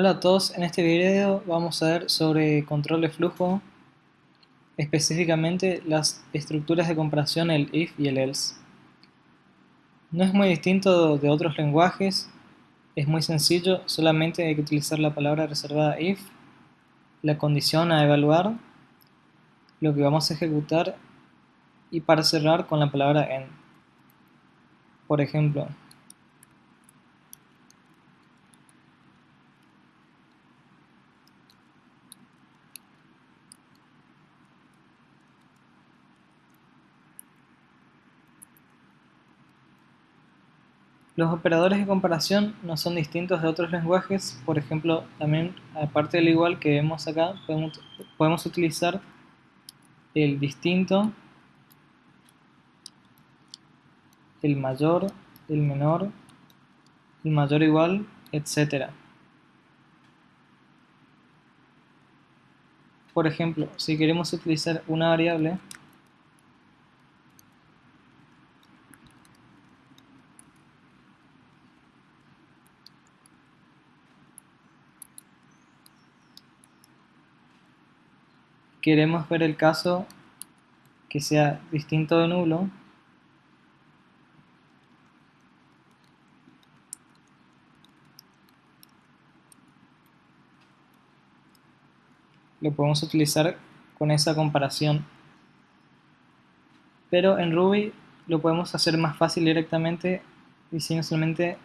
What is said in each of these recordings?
Hola a todos, en este video vamos a ver sobre control de flujo, específicamente las estructuras de comparación, el if y el else. No es muy distinto de otros lenguajes, es muy sencillo, solamente hay que utilizar la palabra reservada if, la condición a evaluar, lo que vamos a ejecutar y para cerrar con la palabra end. Por ejemplo, Los operadores de comparación no son distintos de otros lenguajes, por ejemplo, también aparte del igual que vemos acá, podemos, utilizar el distinto, el mayor, el menor, el mayor igual, etc. Por ejemplo, si queremos utilizar una variable, queremos ver el caso que sea distinto de nulo, lo podemos utilizar con esa comparación. Pero en Ruby lo podemos hacer más fácil directamente diciendo solamente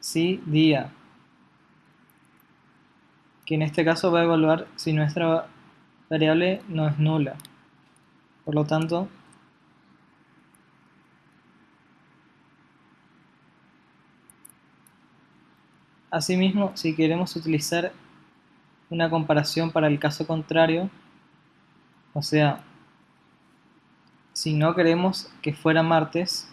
si día que en este caso va a evaluar si nuestra variable no es nula. Por lo tanto, asimismo, si queremos utilizar una comparación para el caso contrario, o sea, si no queremos que fuera martes,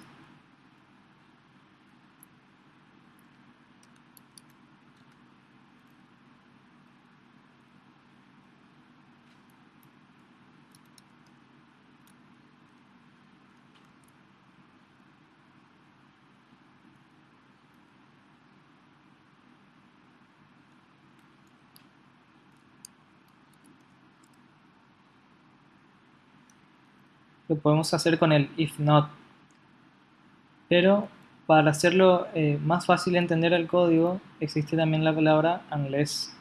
lo podemos hacer con el if not. Pero para hacerlo eh, más fácil de entender el código, existe también la palabra unless.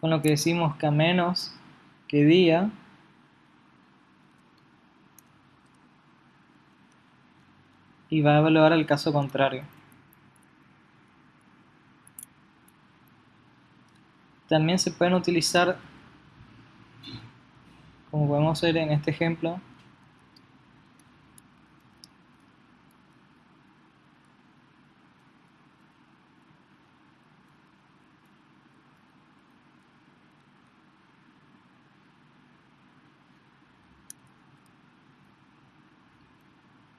Con lo que decimos que a menos que día, y va a evaluar el caso contrario. También se pueden utilizar como podemos ver en este ejemplo,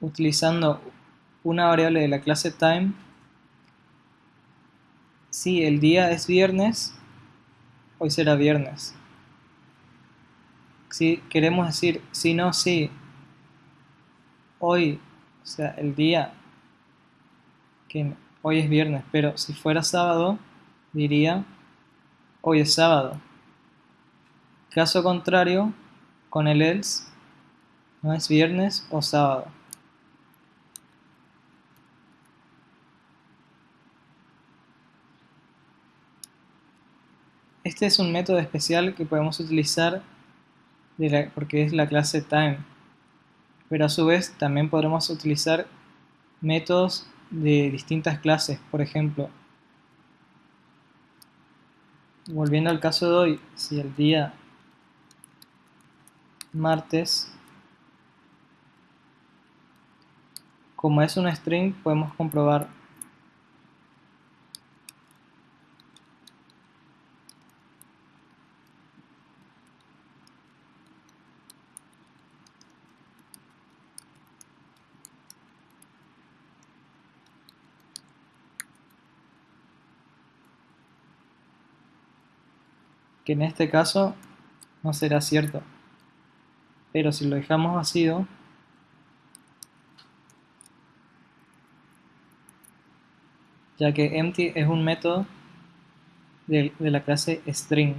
utilizando una variable de la clase time. Si el día es viernes hoy será viernes si queremos decir si no, si hoy, o sea, el día que hoy es viernes, pero si fuera sábado, diría hoy es sábado. Caso contrario, con el else, no es viernes o sábado. Este es un método especial que podemos utilizar porque es la clase time. Pero a su vez también podremos utilizar métodos de distintas clases. Por ejemplo, volviendo al caso de hoy, si el día martes, como es un string, podemos comprobar que en este caso no será cierto. Pero si lo dejamos vacío, ya que empty es un método de, la clase string.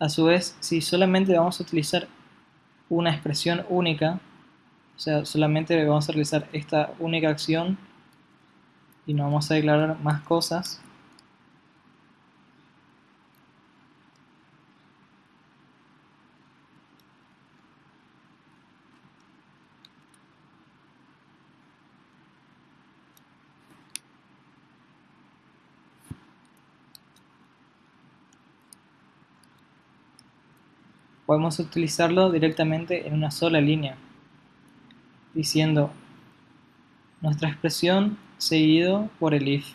A su vez, si solamente vamos a utilizar una expresión única, o sea, solamente vamos a realizar esta única acción y no vamos a declarar más cosas, podemos utilizarlo directamente en una sola línea, diciendo nuestra expresión seguido por el if,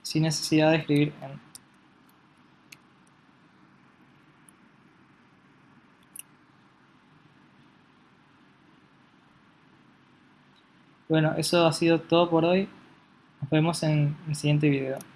sin necesidad de escribir en. Bueno, eso ha sido todo por hoy. Nos vemos en el siguiente video.